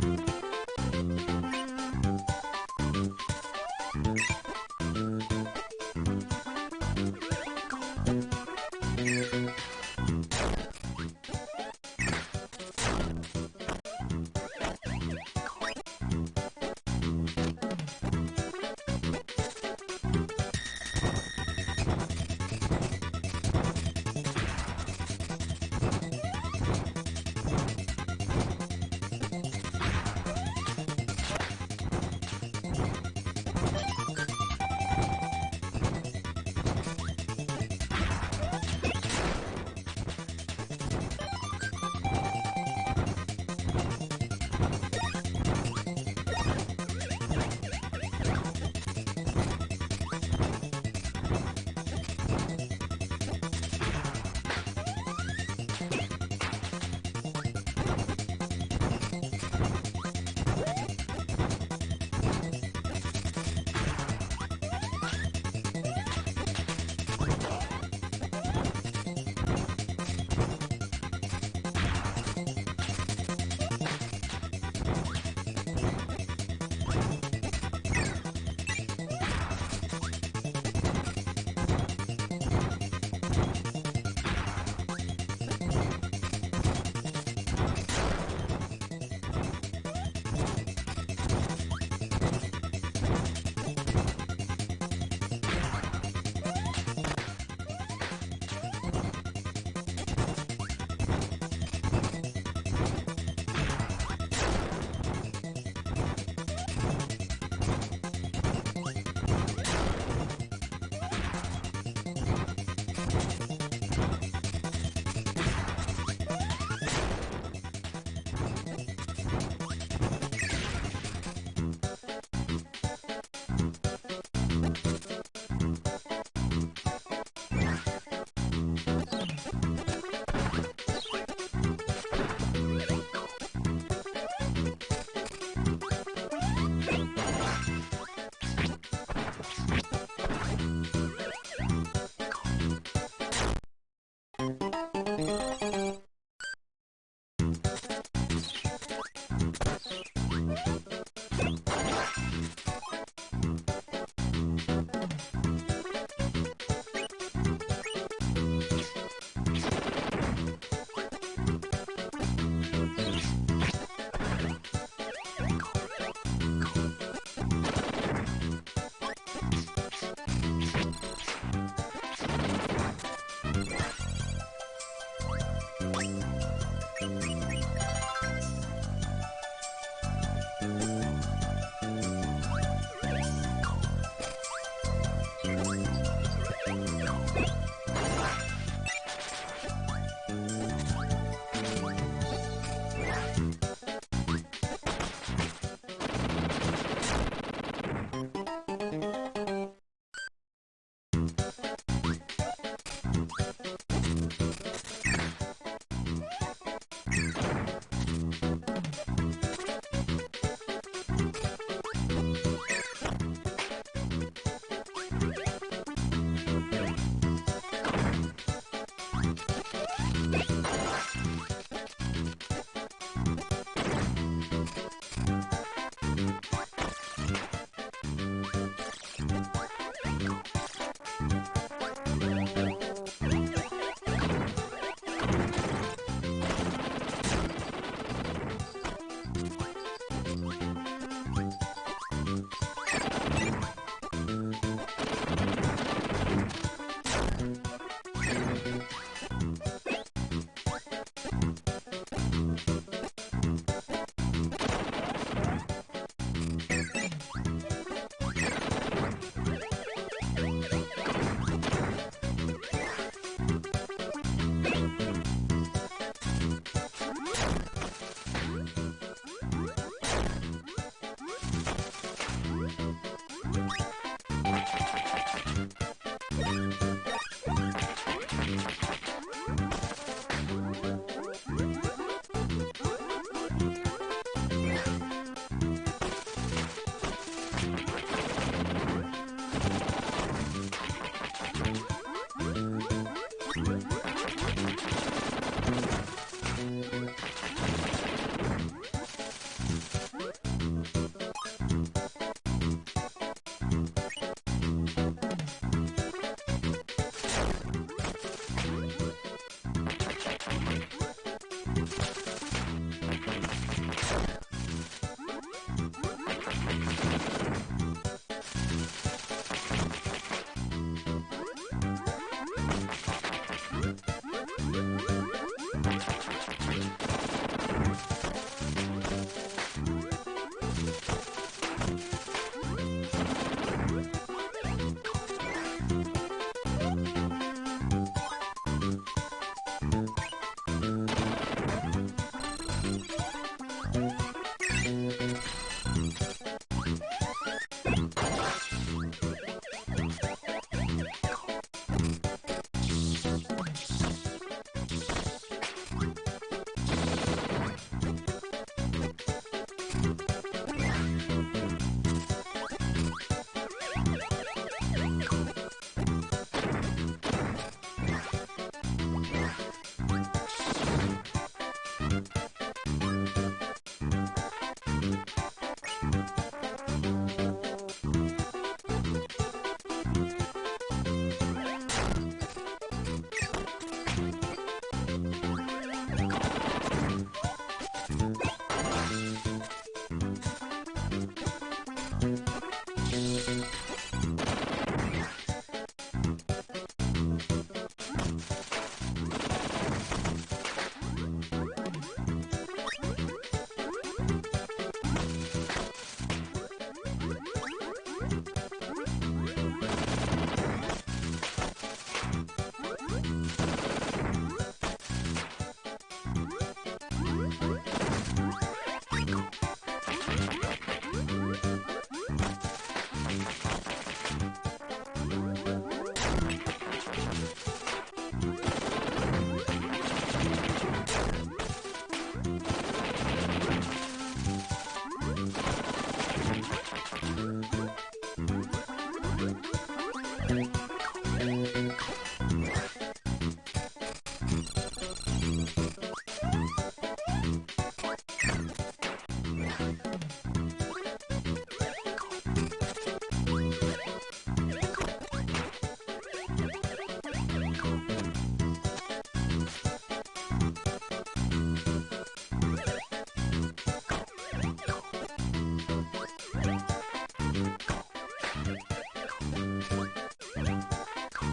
Bye.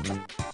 Thank